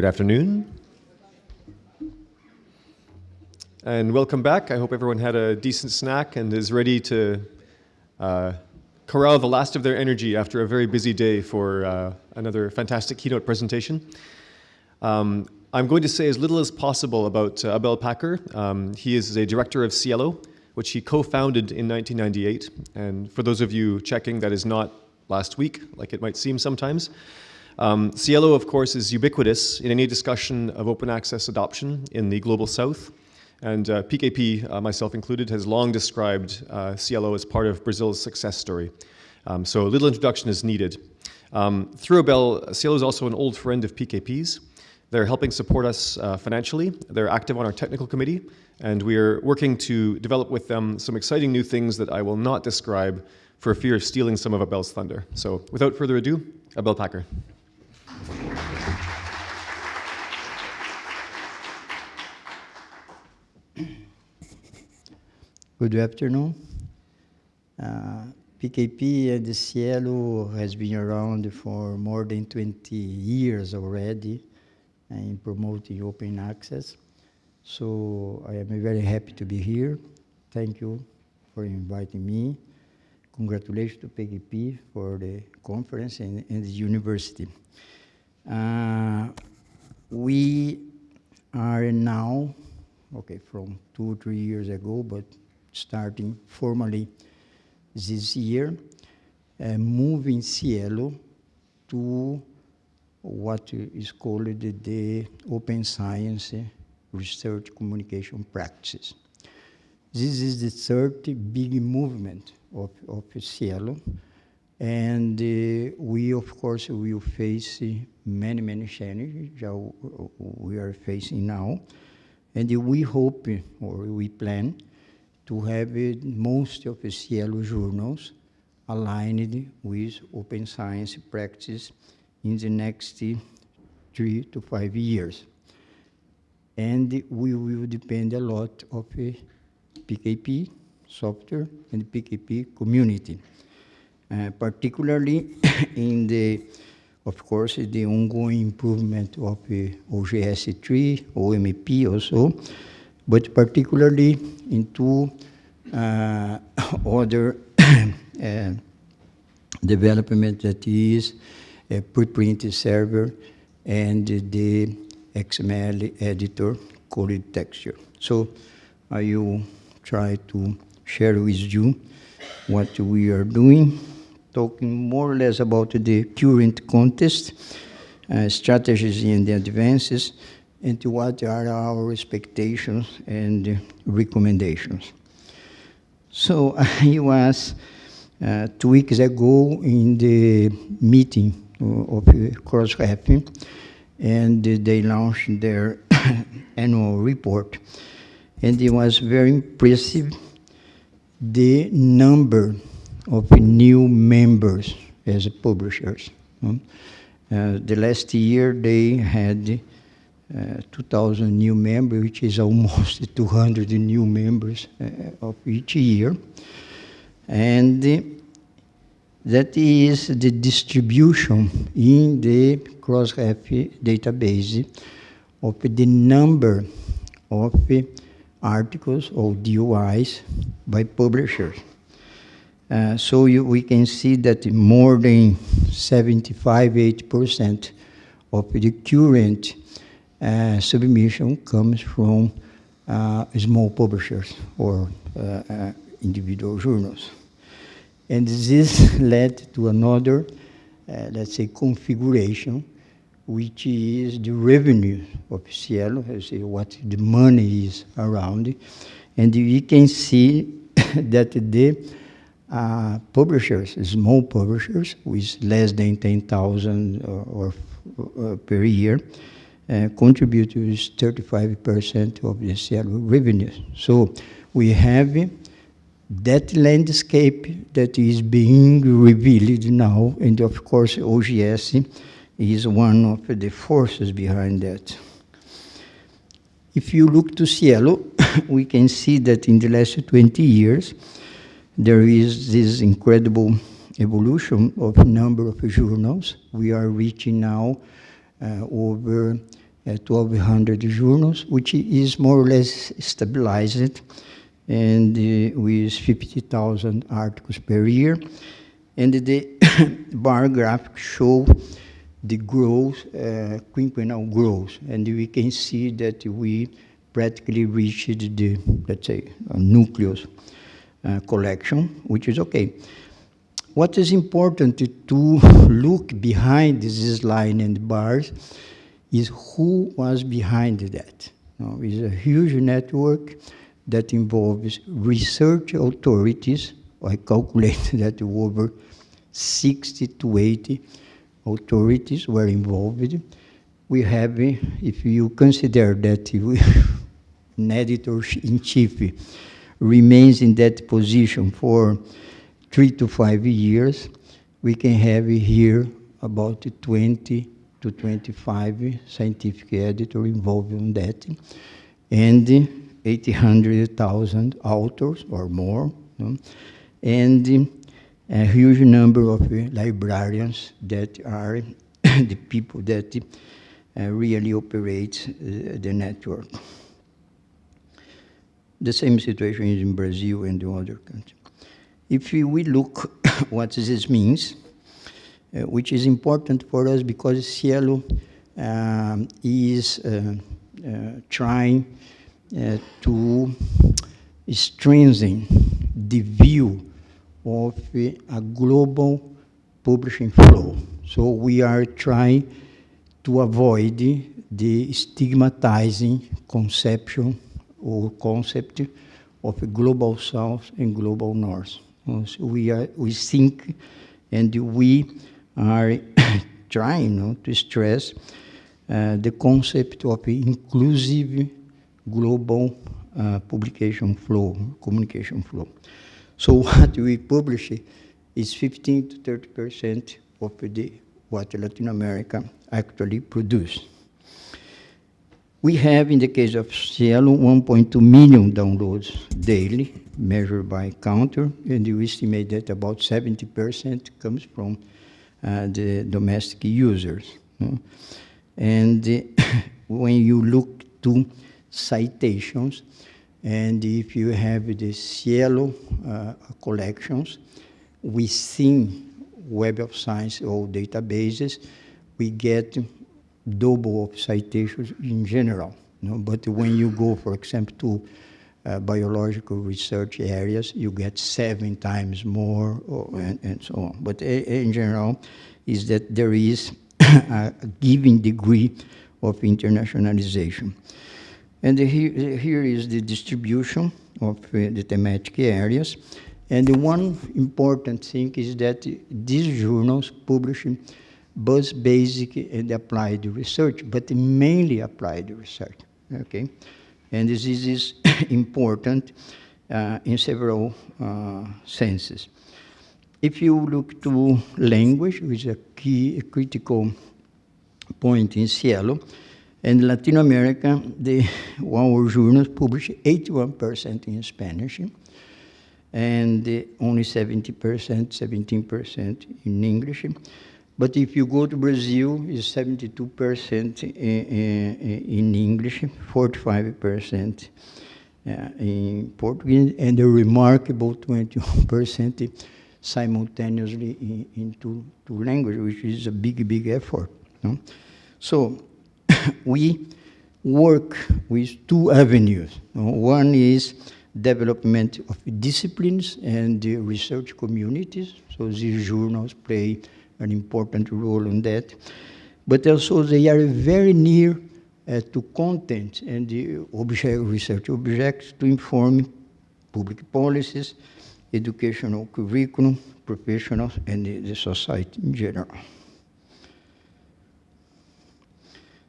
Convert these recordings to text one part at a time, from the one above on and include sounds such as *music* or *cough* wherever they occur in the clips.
Good afternoon. And welcome back. I hope everyone had a decent snack and is ready to uh, corral the last of their energy after a very busy day for uh, another fantastic keynote presentation. Um, I'm going to say as little as possible about uh, Abel Packer. Um, he is a director of SciELO, which he co-founded in 1998. And for those of you checking, that is not last week, like it might seem sometimes. Um, SciELO, of course, is ubiquitous in any discussion of open access adoption in the Global South. And uh, PKP, uh, myself included, has long described uh, SciELO as part of Brazil's success story. Um, so a little introduction is needed. Um, through Bell, SciELO is also an old friend of PKP's. They're helping support us uh, financially. They're active on our technical committee, and we are working to develop with them some exciting new things that I will not describe for fear of stealing some of Abel's thunder. So without further ado, Abel Packer. Good afternoon. Uh, PKP and the SciELO has been around for more than 20 years already in promoting open access. So I am very happy to be here. Thank you for inviting me. Congratulations to PKP for the conference and, and the university. Uh, we are now, okay, from two or three years ago, but starting formally this year, uh, moving SciELO to what is called the open science research communication practices. This is the third big movement of, of SciELO, and uh, we, of course, will face uh, many, many challenges we are facing now. And we hope, uh, or we plan, to have uh, most of the SciELO journals aligned with open science practice in the next three to five years. And we will depend a lot of PKP software and PKP community, uh, particularly *coughs* in the, of course, the ongoing improvement of uh, OJS3, OMP also, but particularly into uh, *coughs* other *coughs* uh, development that is a preprint server and the XML editor coded texture. So I will try to share with you what we are doing, talking more or less about the current context, uh, strategies and the advances, and what are our expectations and recommendations. So *laughs* I was uh, two weeks ago in the meeting of Crossref, and they launched their *coughs* annual report. And it was very impressive, the number of new members as publishers. Uh, the last year they had uh, 2,000 new members, which is *laughs* almost 200 new members uh, of each year. And that is the distribution in the Crossref database of the number of articles or DOIs by publishers. Uh, so you, we can see that more than 75, 80% of the current uh, submission comes from uh, small publishers or uh, uh, individual journals. And this *laughs* led to another, uh, let's say, configuration, which is the revenue of SciELO, what the money is around. And we can see *coughs* that the uh, publishers, small publishers with less than 10,000 or, or uh, per year, uh, contribute to 35% of the SciELO revenue. So we have that landscape that is being revealed now, and of course OJS is one of the forces behind that. If you look to SciELO, *coughs* we can see that in the last 20 years, there is this incredible evolution of number of journals. We are reaching now uh, over uh, 1,200 journals, which is more or less stabilized and uh, with 50,000 articles per year. And the *coughs* bar graph show the growth, uh, quinquennial growth, and we can see that we practically reached the, let's say, nucleus Uh, collection, which is okay. What is important to look behind this line and bars is who was behind that. Know, it's a huge network that involves research authorities. I calculate *laughs* that over 60 to 80 authorities were involved. We have, if you consider that *laughs* an editor-in-chief remains in that position for three to five years, we can have here about 20 to 25 scientific editors involved in that, and 800,000 authors or more, and a huge number of librarians that are *coughs* the people that uh, really operate uh, the network. The same situation is in Brazil and the other countries. If we look *coughs* what this means, uh, which is important for us because SciELO um, is uh, uh, trying uh, to strengthen the view of a global publishing flow. So we are trying to avoid the stigmatizing conception or concept of global south and global north. We, are, we think and we are *coughs* trying to stress uh, the concept of inclusive global uh, publication flow, communication flow. So *laughs* what we publish is 15 to 30 percent of the what Latin America actually produce. We have, in the case of SciELO, 1.2 million downloads daily, measured by counter, and we estimate that about 70% comes from uh, the domestic users. And uh, *coughs* when you look to citations, and if you have the SciELO uh, collections within Web of Science or databases, we get double of citations in general. You know? But when you go, for example, to uh, biological research areas, you get seven times more or, and, and, so on. But in general, is that there is *coughs* a given degree of internationalization. And here, here is the distribution of uh, the thematic areas. And the one important thing is that these journals publish both basic and applied research, but mainly applied research, okay? And this is *coughs* important uh, in several uh, senses. If you look to language, which is a key, a critical point in SciELO, and Latin America, the, *laughs* our journals publish 81% in Spanish, and only 70%, 17% in English. But if you go to Brazil, it's 72% in, in, English, 45% uh, in Portuguese, and a remarkable 21% simultaneously in, in two, two languages, which is a big, big effort. No? So *coughs* we work with two avenues. One is development of disciplines and the research communities. So these journals play an important role in that. But also they are very near uh, to content and the object research objects to inform public policies, educational curriculum, professionals, and the, the society in general.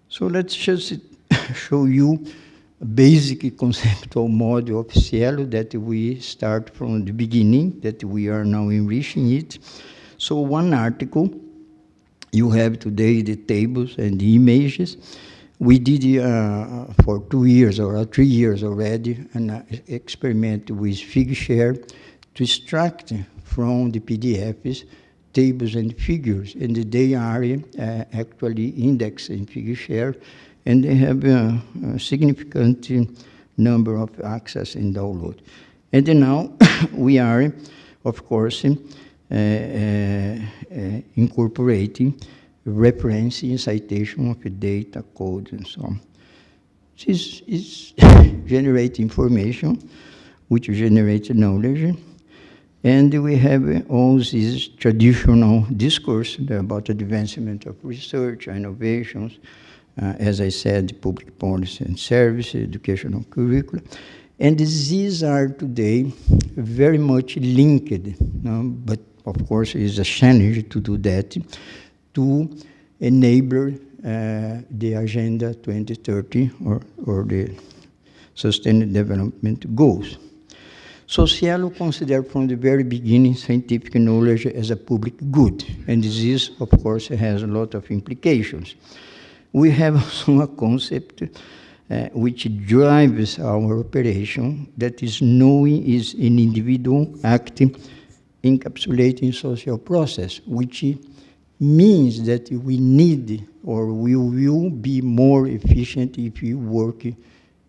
So let's just *laughs* show you a basic conceptual model of SciELO that we start from the beginning, that we are now enriching it. So one article, you have today the tables and the images. We did uh, for two years or three years already an uh, experiment with Figshare to extract from the PDFs tables and figures, and they are uh, actually indexed in Figshare, and they have a, a significant number of access and download. And now *coughs* we are, of course, uh, uh, uh, Eh, eh, eh, incorporating referencing citation of data, code, and so on. This is *laughs* generate information, which generates knowledge, and we have all this traditional discourse about the advancement of research, innovations, uh, as I said, public policy and service, educational curricula. And these are today very much linked, you know, but of course it's a challenge to do that, to enable uh, the Agenda 2030 or, or the Sustainable Development Goals. So SciELO considered from the very beginning scientific knowledge as a public good, and this, of course, has a lot of implications. We have *laughs* also a concept uh, which drives our operation, that is knowing is an individual acting encapsulating social process, which means that we need or we will be more efficient if we work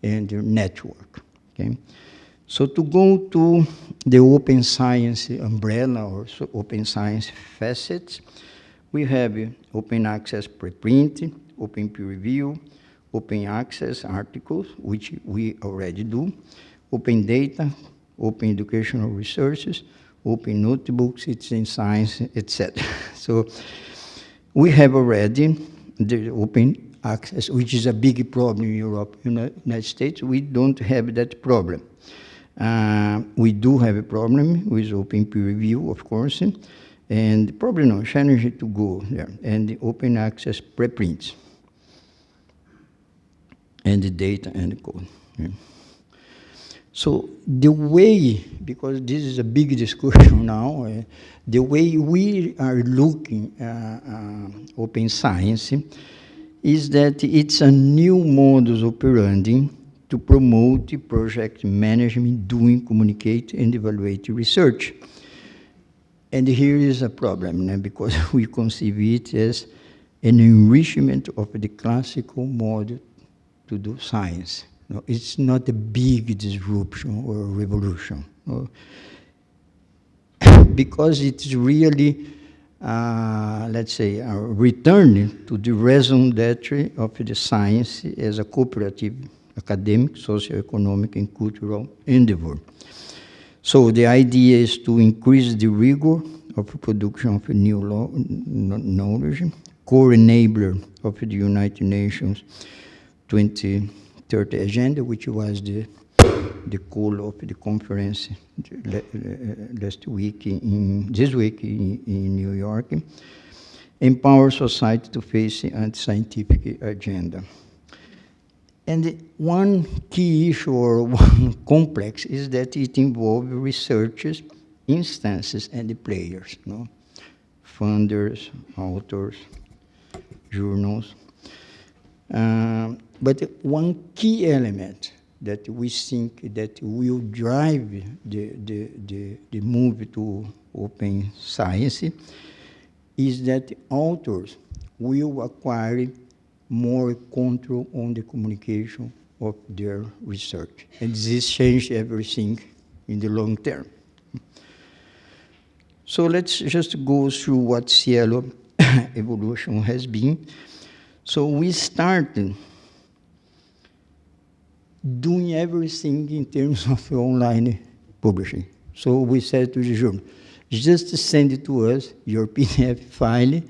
in the network. Okay? So to go to the open science umbrella or so open science facets, we have open access preprint, open peer review, open access articles, which we already do, open data, open educational resources, open notebooks, citizen science, etc. *laughs* so we have already the open access, which is a big problem in Europe. In the United States, we don't have that problem. Uh, we do have a problem with open peer review, of course, and probably no challenge to go there, and the open access preprints and the data and the code. Yeah. So the way, because this is a big discussion *laughs* now, uh, the way we are looking uh, uh, open science is that it's a new modus operandi to promote project management, doing, communicate, and evaluate research. And here is a problem, because *laughs* we conceive it as an enrichment of the classical model to do science. No, it's not a big disruption or revolution. No. *coughs* because it's really, uh, let's say, a return to the raison d'etre of the science as a cooperative, academic, socio-economic, and cultural endeavor. So the idea is to increase the rigor of production of new law, knowledge, core enabler of the United Nations 2030 agenda, which was the, the call of the conference last week, in, this week in, in New York, empower society to face anti-scientific agenda. And one key issue or *laughs* one complex is that it involves researchers, instances, and the players, know? funders, authors, journals. Um, but one key element that we think that will drive the, the, the, the move to open science is that authors will acquire more control on the communication of their research. And this changed everything in the long term. So let's just go through what SciELO *coughs* evolution has been. So we started doing everything in terms *laughs* of online publishing. So we said to the journal, just send it to us, your *laughs* PDF file.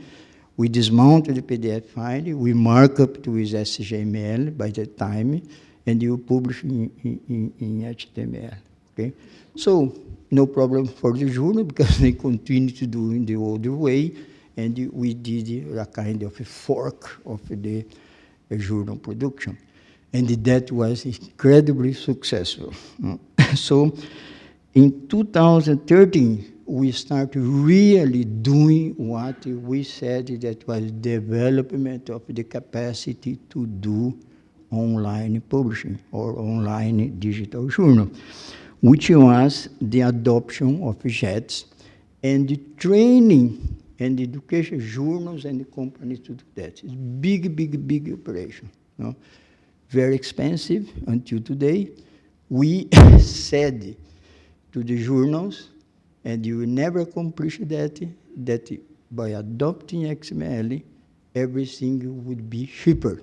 We dismount the PDF file, we mark up to with HTML by the time, and you publish in, in, in HTML. Okay? So no problem for the journal *laughs* because they continue to do in the old way, and we did a kind of a fork of the journal production and that was incredibly successful. *laughs* so in 2013, we started really doing what we said that was development of the capacity to do online publishing or online digital journal, which was the adoption of JATS and the training and education journals and companies to do that. It's big, big, big operation. No? Very expensive until today. We *laughs* said to the journals, and you will never accomplish that, that by adopting XML, everything would be cheaper,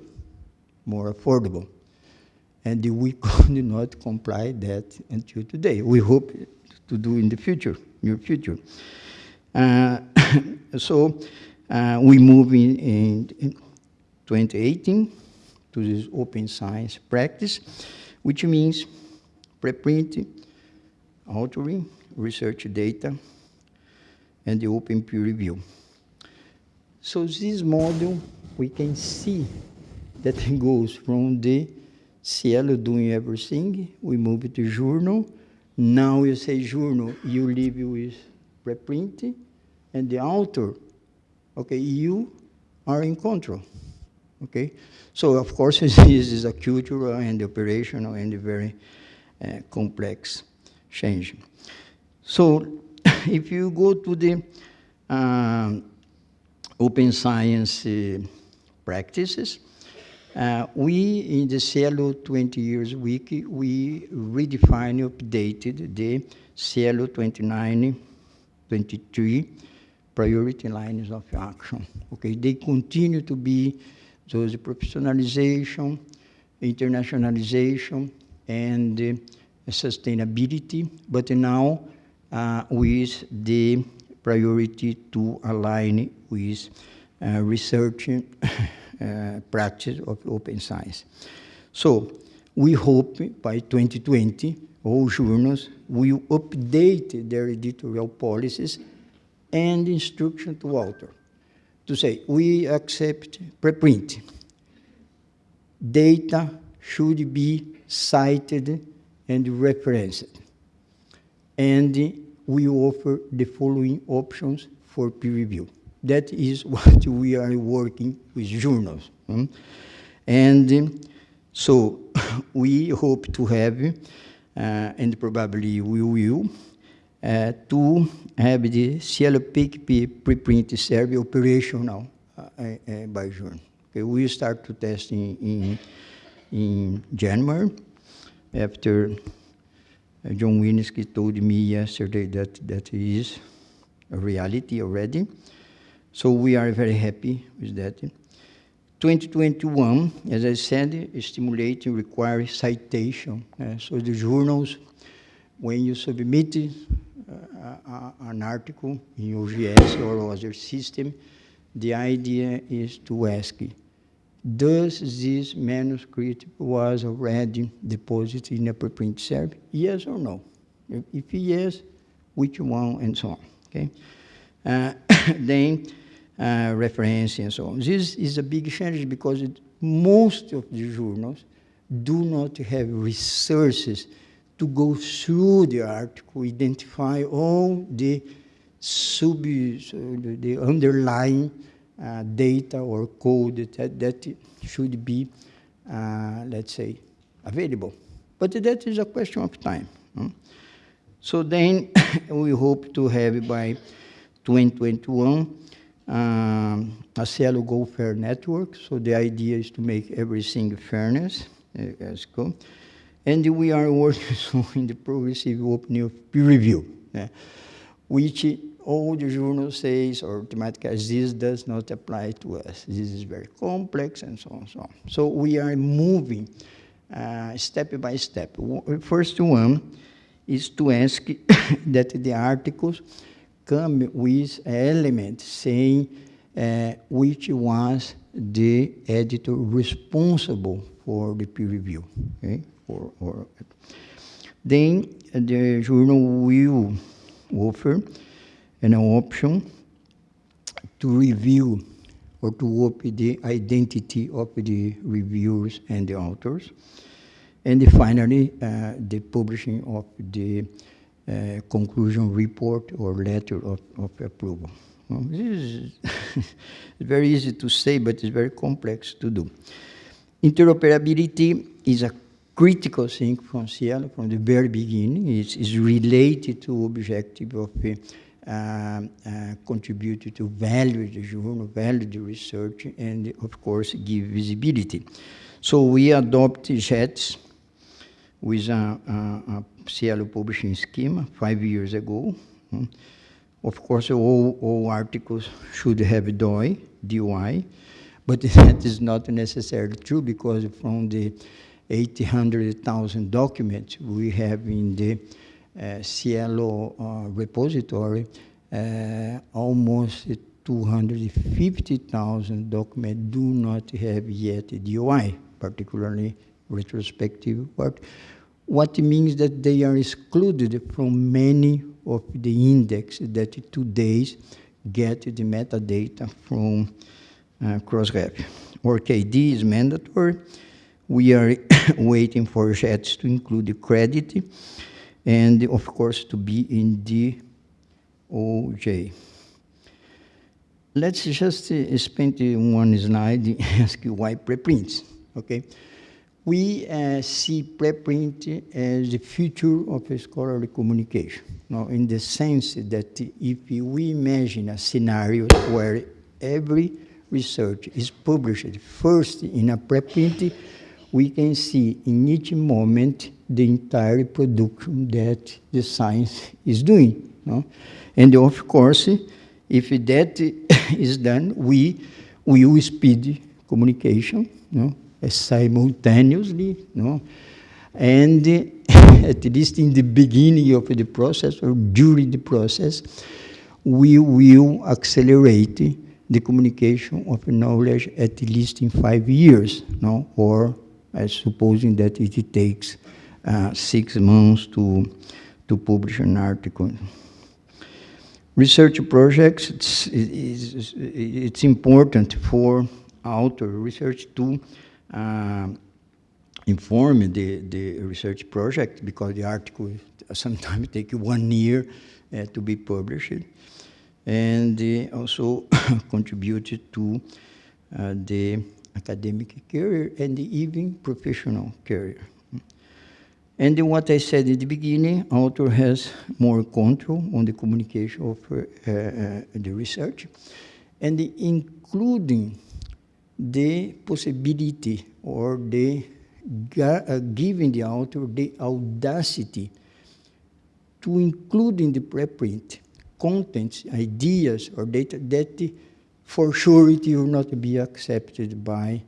more affordable. And we *laughs* could not comply that until today. We hope to do in the future, near future. Uh, *laughs* so uh, we move in, in, in 2018 to this open science practice, which means preprint, authoring, research data, and the open peer review. So this model, we can see that it goes from the SciELO doing everything, we move to journal. Now you say journal, you leave with preprint, and the author, okay, you are in control, okay? So of course, *laughs* this is a cultural and operational and very uh, complex change. So *laughs* if you go to the um, open science uh, practices, uh, we, in the SciELO 20 Years Wiki, we redefined, updated the SciELO 29, 23 priority lines of action. Okay, they continue to be those professionalization, internationalization, and uh, sustainability, but now uh, with the priority to align with uh, research *laughs* uh, practice of open science. So we hope by 2020, all journals will update their editorial policies and instruction to author to say, we accept preprint. Data should be cited and referenced. And we offer the following options for peer review. That is *laughs* what we are working with journals. Hmm? And so *laughs* we hope to have, uh, and probably we will, to have the PKP preprint survey operational uh, uh, by June. Okay, we start to test in, in, in January after uh, John Willinsky told me yesterday that that is a reality already. So we are very happy with that. 2021, as I said, stimulating requires citation. Uh, so the journals, when you submit uh, an article in OJS or other system, the idea is to ask, does this manuscript was already deposited in a preprint server? Yes or no? If, yes, which one and so on, okay? Uh, *coughs* then uh, reference and so on. This is a big challenge because it, most of the journals do not have resources to go through the article, identify all the sub, the, underlying uh, data or code that, that should be, uh, let's say, available. But that is a question of time. Hmm? So then *coughs* we hope to have by 2021 um, a SciELO Go Fair network. So the idea is to make everything fairness uh, as go. And we are *laughs* working in the progressive opening of peer review, uh, which all the journal says or thematic this does not apply to us. This is very complex and so on and so on. So we are moving uh, step by step. First one is to ask *coughs* that the articles come with elements saying uh, which was the editor responsible for the peer review. Okay? Or, or, then the journal will offer an option to review or to open the identity of the reviewers and the authors. And finally, uh, the publishing of the uh, conclusion report or letter of, of approval. Well, this is *laughs* very easy to say, but it's very complex to do. Interoperability is a critical thing from SciELO from the very beginning. It's related to objective of uh, uh, to value the journal, value the research, and of course give visibility. So we adopt JATS with a, a, a SciELO publishing scheme five years ago. Mm. Of course, all, all articles should have DOI, DOI, but *laughs* that is not necessarily true because from the 800,000 documents we have in the uh, SciELO uh, repository, uh, almost 250,000 documents do not have yet a DOI, particularly retrospective work what means that they are excluded from many of the index that today get the metadata from uh, Crossref. ORCID is mandatory. We are *coughs* waiting for JATS to include the credit and of course to be in the OJ. Let's just uh, spend one slide and *laughs* ask you why preprints, okay? we uh, see preprint as the future of scholarly communication. Now, in the sense that if we imagine a scenario where every research is published first in a preprint, we can see in each moment the entire production that the science is doing. No? And of course, if that *laughs* is done, we will speed communication. No? simultaneously, no? and *laughs* at least in the beginning of the process or during the process, we will accelerate the communication of knowledge at least in five years, no? or supposing that it takes uh, six months to, to publish an article. Research projects, it's, it's, it's important for author research to uh, inform the, the research project because the article sometimes *laughs* take one year uh, to be published and uh, also *coughs* contributed to uh, the academic career and the even professional career. And what I said in the beginning, author has more control on the communication of uh, uh, the research and including the possibility or the uh, giving the author the audacity to include in the preprint contents, ideas, or data that for sure it will not be accepted by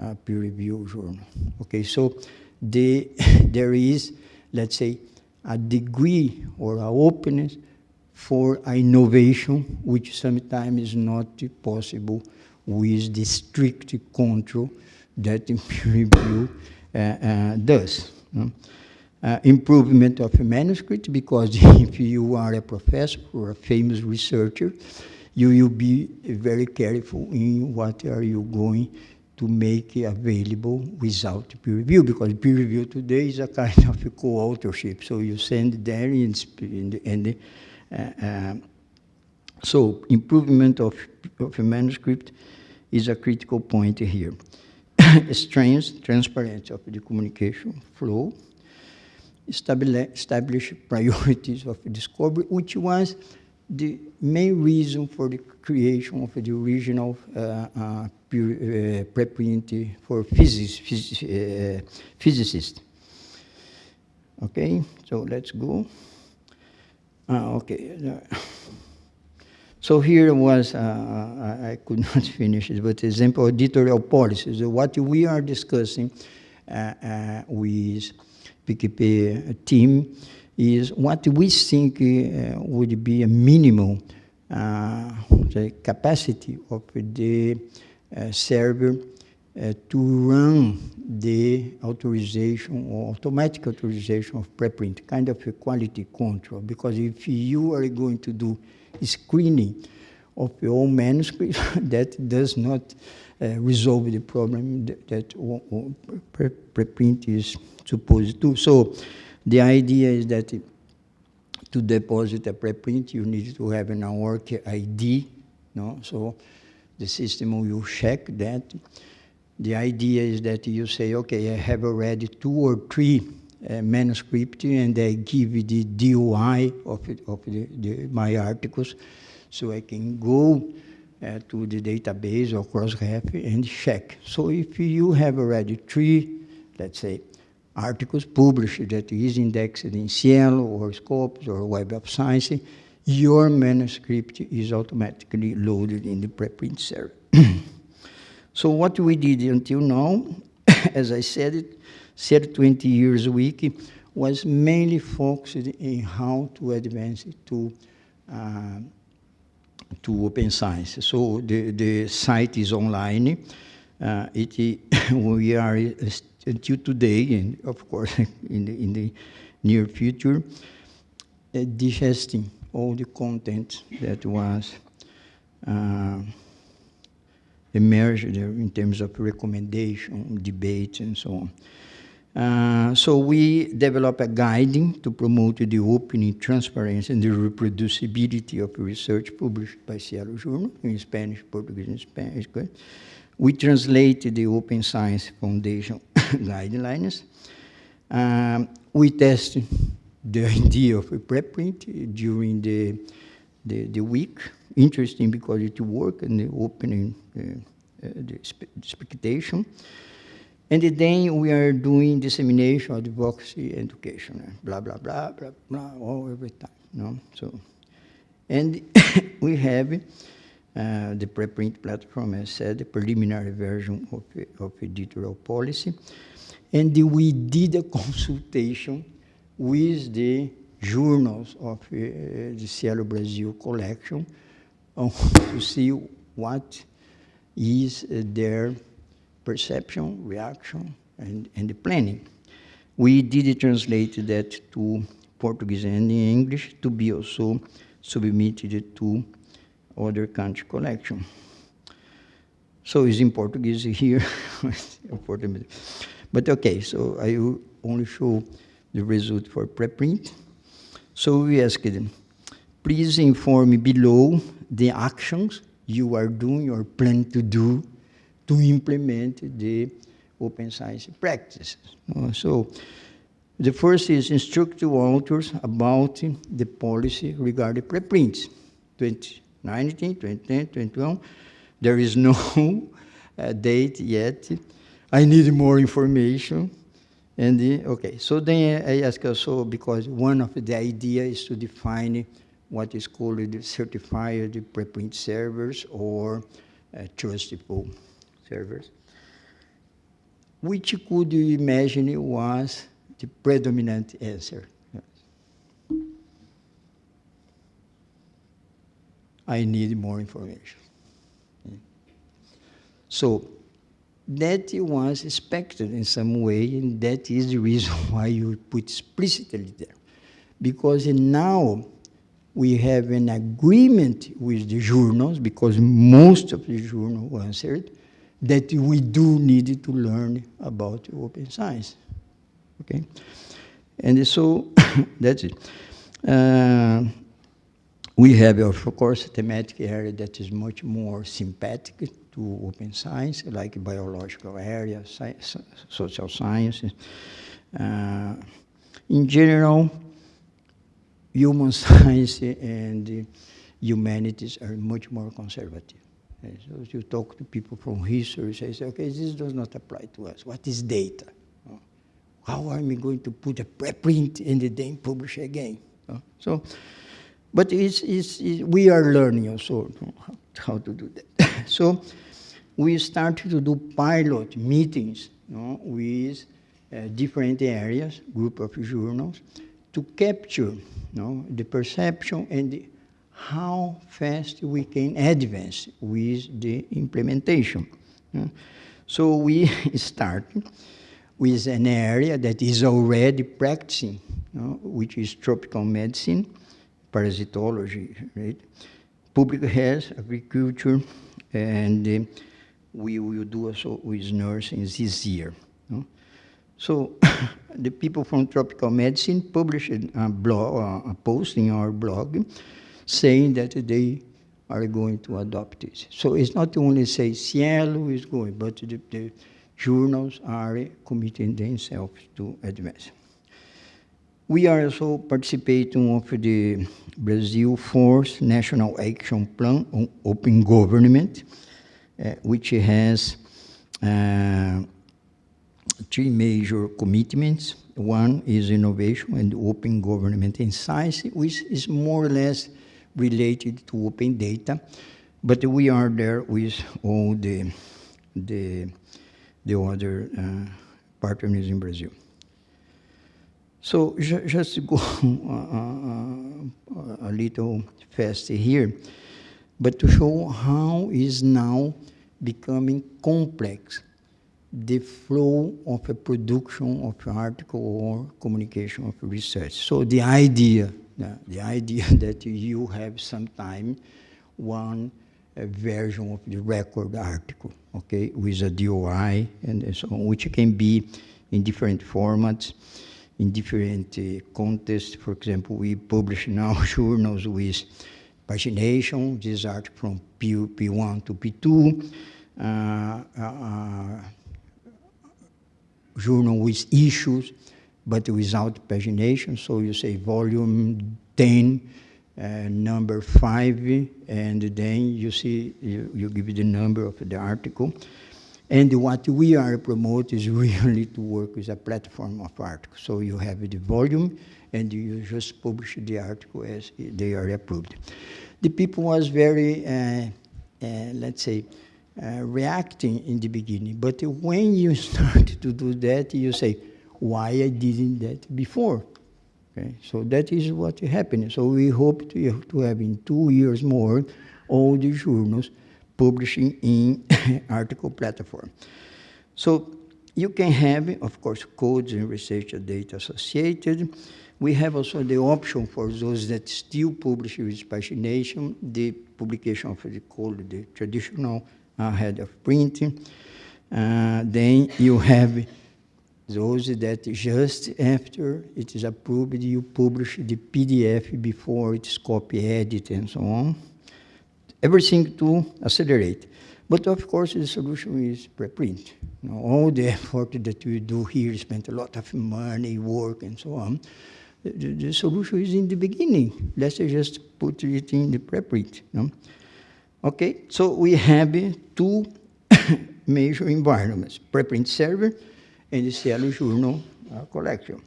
a peer review journal. Okay, so the, *laughs* there is, let's say, a degree or a openness for innovation, which sometimes is not possible with the strict control that *laughs* peer review uh, uh, does. Uh, improvement of a manuscript, because *laughs* if you are a professor or a famous researcher, you will be very careful in what are you going to make available without peer review, because peer review today is a kind of co-authorship. So you send there and, and uh, uh, so improvement of, of a manuscript is a critical point here. *coughs* Strength, transparency of the communication flow, establish priorities of discovery, which was the main reason for the creation of the original uh, uh, uh, preprint for physics, phys uh, physicists. Okay, so let's go. Ah, okay. So here was, uh, I could *laughs* not finish it, but example editorial policies. What we are discussing uh, uh, with PKP team is what we think uh, would be a minimum uh, the capacity of the uh, server to run the authorization or automatic authorization of preprint, kind of a quality control. Because if you are going to do screening of your manuscript *laughs* that does not uh, resolve the problem that, that preprint is supposed to. So the idea is that to deposit a preprint, you need to have an work ID. No? So the system will check that. The idea is that you say, okay, I have already two or three uh, and I give the DOI of, it, of the, the, my articles so I can go uh, to the database or Crossref and check. So if you have already three, let's say, articles published that is indexed in SciELO or Scopus or Web of Science, your manuscript is automatically loaded in the preprint server. *clears throat* so what we did until now, *coughs* as I said it, said 20 years wiki was mainly focused in how to advance it to uh, to open science. So the, the site is online. Uh, it, *coughs* we are until today, and of course *laughs* in the, in the near future, uh, digesting all the content that was uh, emerged in terms of recommendation, debate, and so on. Uh, so we develop a guiding to promote the opening, transparency, and the reproducibility of research published by SciELO Journal in Spanish, Portuguese, and Spanish. We translate the Open Science Foundation *coughs* guidelines. Um, we test the *laughs* idea of a preprint during the, the, the week. Interesting because it worked in the opening, uh, uh, the expectation. And then we are doing dissemination, of advocacy, education, blah, blah, blah, blah, blah, all every time, no? So, and *coughs* we have uh, the preprint platform, as said, the preliminary version of, of editorial policy. And we did a *laughs* consultation with the journals of uh, the SciELO Brazil collection *laughs* to see what is uh, their perception, reaction, and, and the planning. We did translate that to Portuguese and English to be also submitted to other country collection. So it's in Portuguese here, *laughs* but okay, so I will only show the result for preprint. So we asked them, please inform me below the actions you are doing or plan to do to implement the open science practices. Uh, so the first is instruct the authors about the policy regarding preprints. 2019, 2010, 2021, there is no *laughs* uh, date yet. I need more information. And the, okay, so then I ask also, because one of the idea is to define what is called the certified preprint servers or uh, trustable servers, which could you imagine was the predominant answer? I need more information. So that was expected in some way, and that is the reason *laughs* why you put explicitly there. Because now we have an agreement with the journals, because most of the journals answered, that we do need to learn about open science. Okay? And so *coughs* that's it. Uh, we have, of course, a thematic area that is much more sympathetic to open science, like biological area, science, social sciences. Uh, in general, human *laughs* science and humanities are much more conservative. So if you talk to people from history, they say, okay, this does not apply to us. What is data? How am I going to put a preprint and then publish again? So, but it's, it's, we are learning also how to do that. *laughs* so we started to do pilot meetings you know, with uh, different areas, group of journals, to capture you know, the perception and the how fast we can advance with the implementation. So we *laughs* start with an area that is already practicing, you know, which is tropical medicine, parasitology, right? Public health, agriculture, and uh, we will do also with nursing this year. Know? So *coughs* the people from tropical medicine published a, blog, a post in our blog saying that they are going to adopt it. So it's not only say SciELO is going, but the, the journals are committing themselves to advance. We are also participating of the Brazil Force National Action Plan on Open Government, uh, which has uh, three major commitments. One is innovation and open government in science, which is more or less related to open data, but we are there with all the, the, the other uh, partners in Brazil. So ju just to go *laughs* a little fast here, but to show how is now becoming complex the flow of a production of an article or communication of research. So the idea, the idea *laughs* that you have sometime one version of the record article, okay, with a DOI and so on, which can be in different formats, in different uh, contexts. For example, we publish now *laughs* journals with pagination, this article from P, P1 to P2, uh, uh, journal with issues, but without pagination. So you say volume 10, uh, number 5, and then you see, you, you give the number of the article. And what we are promoting is really to work with a platform of articles. So you have the volume, and you just publish the article as they are approved. The people was very, uh, uh, let's say, uh, reacting in the beginning. But when you *laughs* start to do that, you say, why I didn't that before? Okay, so that is what happened. So we hope to, to have in two years more all the journals publishing in *laughs* article platform. So you can have, of course, codes and research data associated. We have also the option for those that still publish with pagination, the publication of the code, the traditional ahead of printing. Uh, then you have those that just after it is approved, you publish the PDF before it's copy edit and so on. Everything to accelerate. But of course, the solution is preprint. You know, all the *laughs* effort that we do here, spend a lot of money, work, and so on. The, the, the solution is in the beginning. Let's just put it in the preprint. You know? Okay, so we have two *coughs* major environments, preprint server and the SciELO Journal uh, collection.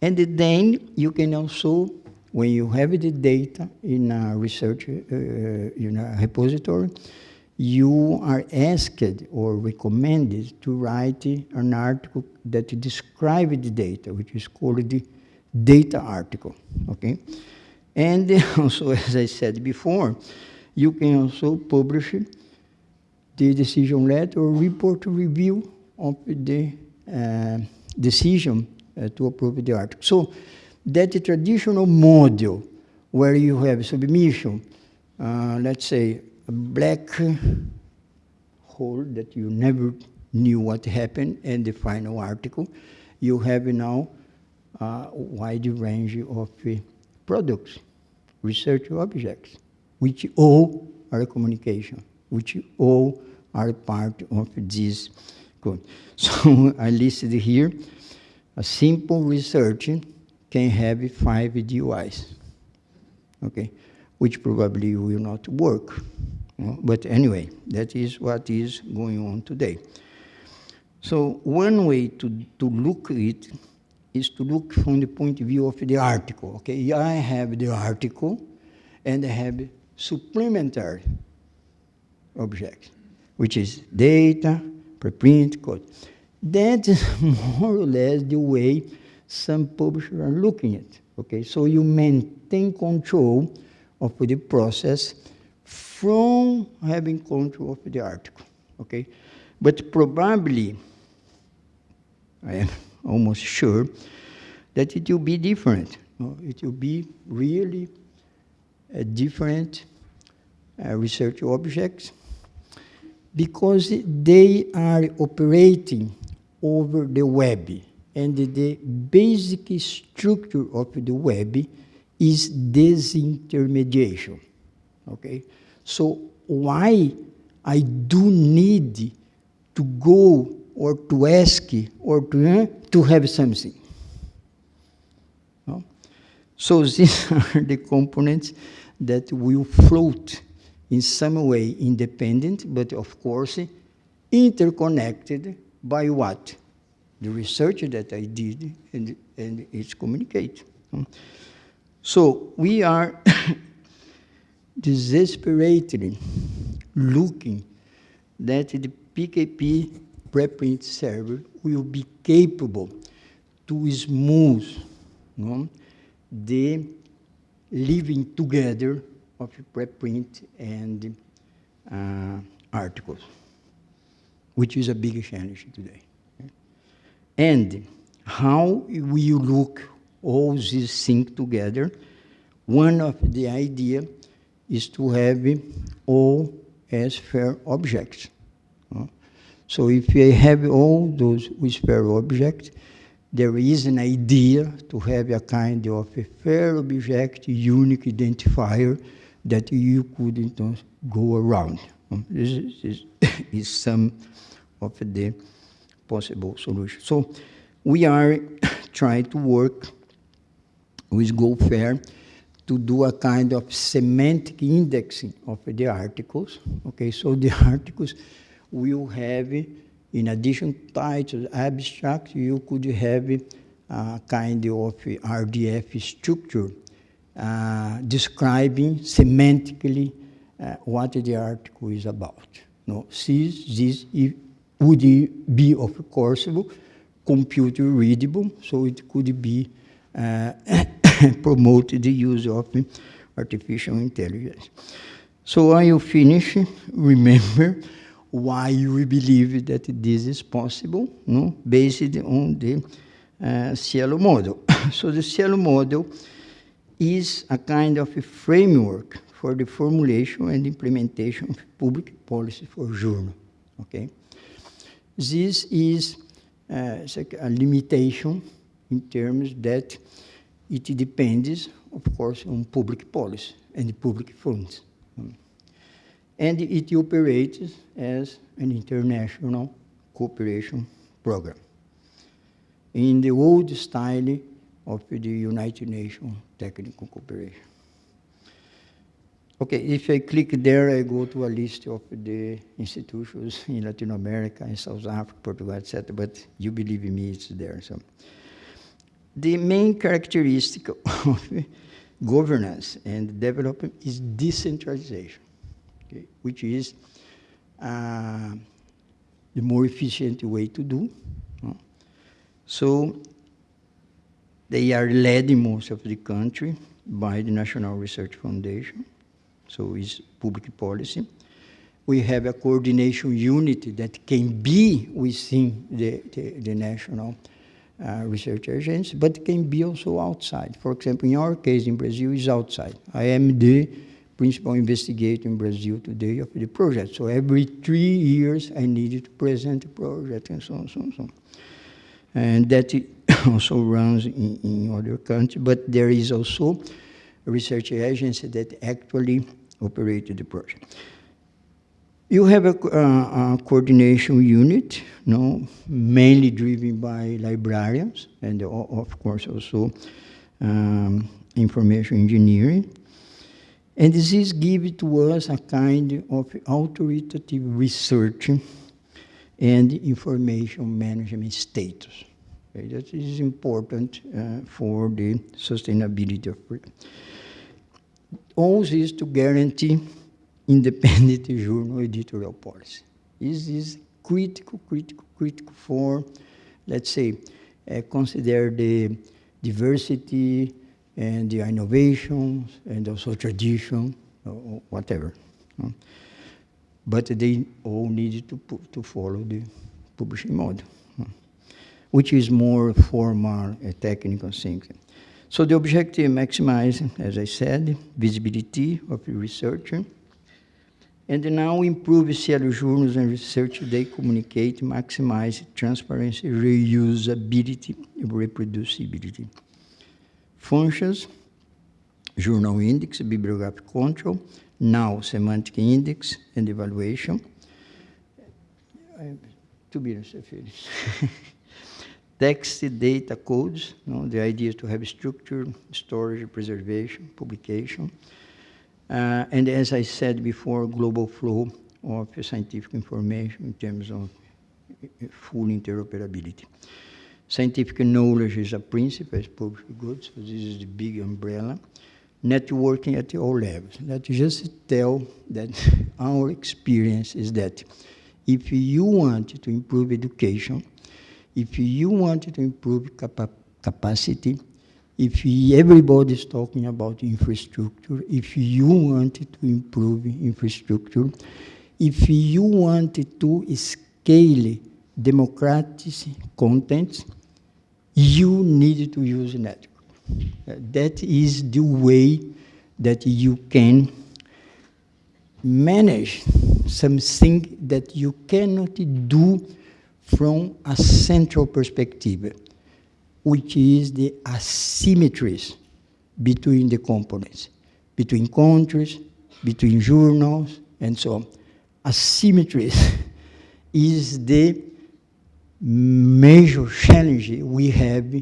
And then you can also, when you have the data in a research, uh, in a repository, you are asked or recommended to write an article that describes the data, which is called the data article, okay? And *laughs* also, as I said before, you can also publish the decision letter or report review of the uh, decision uh, to approve the article. So that traditional model where you have submission, uh, let's say a black hole that you never knew what happened and the final article, you have now a wide range of uh, products, research objects which all are communication, which all are part of this code. *laughs* So I listed here, a simple research can have five DOIs, okay, which probably will not work. But anyway, that is what is going on today. So one way to, to look at it is to look from the point of view of the article. Okay, I have the article and I have supplementary objects, which is data, preprint, code. That is *laughs* more or less the way some publishers are looking at. Okay, so you maintain control of the process from having control of the article. Okay, but probably, I am *laughs* almost sure that it will be different. It will be really a different uh, research objects because they are operating over the web and the basic structure of the web is disintermediation, okay? So why I do need to go or to ask or to, uh, to have something? No? So *laughs* these are the components that will float in some way independent, but of course interconnected by what? The research that I did and, and its communicate. So we are *coughs* desperately looking that the PKP preprint server will be capable to smooth the living together of preprint and uh, articles, which is a big challenge today. And how we look all these things together, one of the idea is to have all as fair objects. So if you have all those with fair objects, there is an idea to have a kind of a fair object, unique identifier that you could então, go around. This is, is, *laughs* is some of the possible solution. So we are *coughs* trying to work with GO FAIR to do a kind of semantic indexing of the articles. Okay, so the *laughs* articles will have, in addition to titles, abstract, you could have a kind of RDF structure uh, describing semantically uh, what the article is about. No, this, this would be, of course, computer readable, so it could be uh, *coughs* promoted the use of artificial intelligence. So I will finish, remember why we believe that this is possible, no? based on the uh, SciELO model. *coughs* so the SciELO model is a kind of a framework for the formulation and implementation of public policy for journal, okay? This is uh, a limitation in terms that it depends, of course, on public policy and public funds. And it operates as an international cooperation program in the old style of the United Nations Technical Cooperation. Okay, if I click there, I go to a list of the institutions *laughs* in Latin America, in South Africa, Portugal, etc., but you believe in me, it's there. So, The main characteristic *laughs* of governance and development is decentralization, okay, which is uh, the more efficient way to do. So they are led in most of the country by the National Research Foundation so it's public policy. We have a coordination unit that can be within the, the, the national uh, research agency, but can be also outside. For example, in our case in Brazil, is outside. I am the principal investigator in Brazil today of the project. So every three years, I needed to present the project and so on, so on, so on. And that *coughs* also runs in, in other countries, but there is also a research agency that actually operated the project. You have a, uh, a coordination unit, no, mainly driven by librarians, and of course also um, information engineering. And this is given to us a kind of authoritative research and information management status. Okay, that is important uh, for the sustainability of all this to guarantee independent *laughs* journal editorial policy. This is critical, critical, critical for, let's say, uh, consider the diversity and the innovations and also tradition, or whatever. But they all need to, to follow the publishing model, which is more formal, uh, technical thinking. So the objective maximize, as I said, visibility of the researcher, and now improve SciELO journals and research they communicate, maximize transparency, reusability, reproducibility. Functions, journal index, bibliographic control, now semantic index and evaluation. Two minutes, I finish. *laughs* text data codes. You know, the idea is to have structure, storage, preservation, publication. Uh, and as I said before, global flow of scientific information in terms of full interoperability. Scientific knowledge is a principle, as public goods, so this is the big umbrella. Networking at all levels. That just tell that *laughs* our experience is that if you want to improve education, if you want to improve capa capacity, if everybody is talking about infrastructure, if you want to improve infrastructure, if you want to scale democratic content, you need to use network. That is the way that you can manage something that you cannot do from a central perspective, which is the asymmetries between the components, between countries, between journals, and so on. Asymmetries *laughs* is the major challenge we have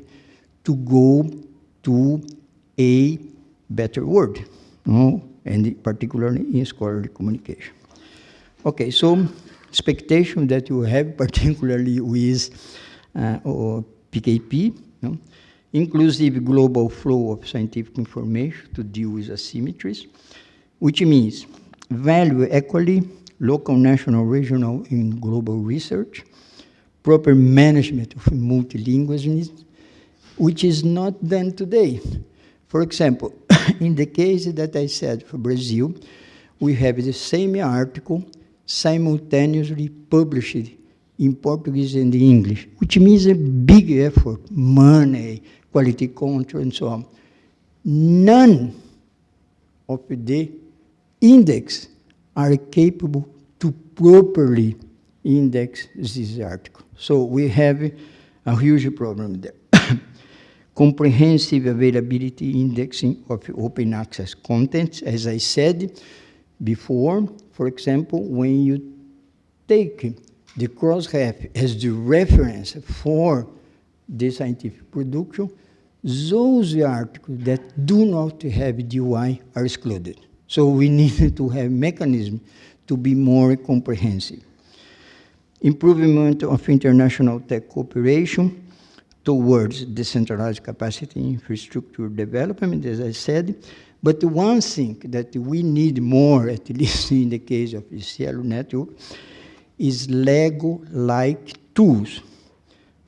to go to a better world, no? and particularly in scholarly communication. Okay, so expectation that you have, *laughs* particularly with uh, PKP, inclusive global flow of scientific information to deal with asymmetries, which means value equally local, national, regional, and global research, proper management of multilingualism, which is not done today. For example, *coughs* in the case that I said for Brazil, we have the same article simultaneously published in Portuguese and English, which means a big effort, money, quality control, and so on. None of the index are capable to properly index this article. So we have a huge problem there. *coughs* Comprehensive availability indexing of open access content, as I said before, for example, when you take the Crossref as the reference for the scientific production, those articles that do not have DOI are excluded. So we *laughs* need to have mechanism to be more comprehensive. Improvement of international tech cooperation towards decentralized capacity infrastructure development, as I said. But one thing that we need more, at least in the case of SciELO network, is Lego-like tools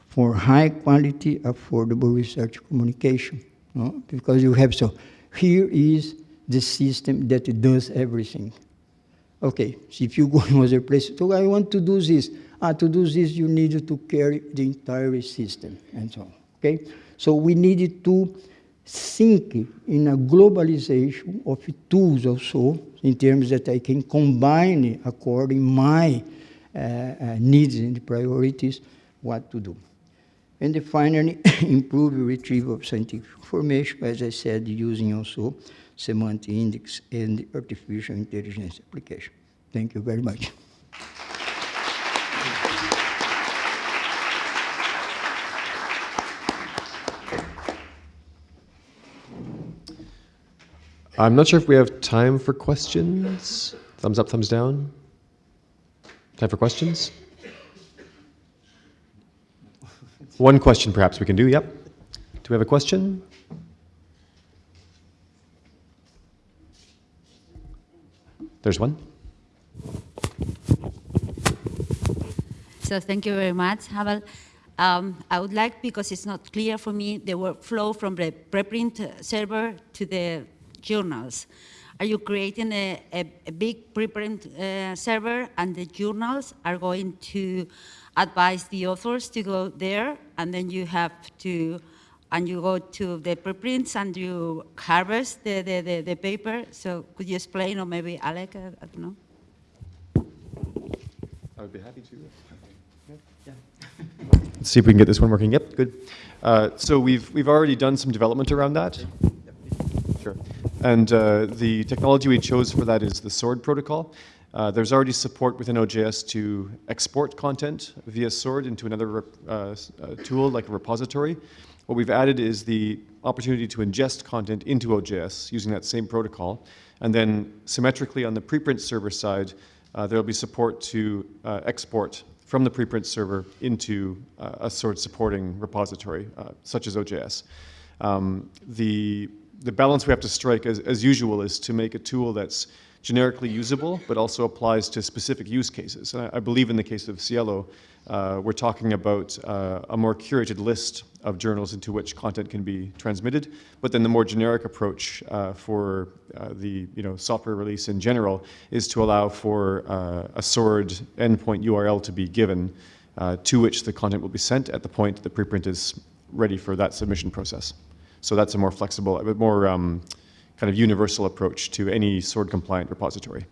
for high quality, affordable research communication. No? Because you have so, here is the system that does everything. Okay, so if you go *laughs* in other place, so I want to do this. Ah, to do this, you need to carry the entire system, and so on, okay? So we needed to think in a globalization of tools also, in terms that I can combine according my uh, uh, needs and priorities, what to do. And finally, *laughs* improve retrieval of scientific information, as I said, using also semantic index and artificial intelligence application. Thank you very much. I'm not sure if we have time for questions. Thumbs up, thumbs down. Time for questions? One question perhaps we can do, yep. Do we have a question? There's one. So thank you very much, Abel. Um, I would like, because it's not clear for me, the workflow from the preprint server to the journals. Are you creating a, a, a big preprint uh, server and the journals are going to advise the authors to go there and then you have to and you go to the preprints and you harvest the, the, the, the paper. So could you explain, or maybe Alec, I, I don't know. I would be happy to. Yeah. Let's see if we can get this one working. Yep, good. Uh, so we've, we've already done some development around that. And uh, the technology we chose for that is the SWORD protocol. Uh, there's already support within OJS to export content via SWORD into another uh, uh, tool like a repository. What we've added is the opportunity to ingest content into OJS using that same protocol. And then symmetrically on the preprint server side, uh, there'll be support to uh, export from the preprint server into a SWORD supporting repository, such as OJS. Um, the, the balance we have to strike, as, as usual, is to make a tool that's generically usable, but also applies to specific use cases. And I, I believe in the case of SciELO, uh, we're talking about uh, a more curated list of journals into which content can be transmitted, but then the more generic approach uh, for uh, the you know, software release in general is to allow for uh, a SWORD endpoint URL to be given uh, to which the content will be sent at the point the preprint is ready for that submission process. So that's a more flexible, a bit more um, kind of universal approach to any SWORD compliant repository.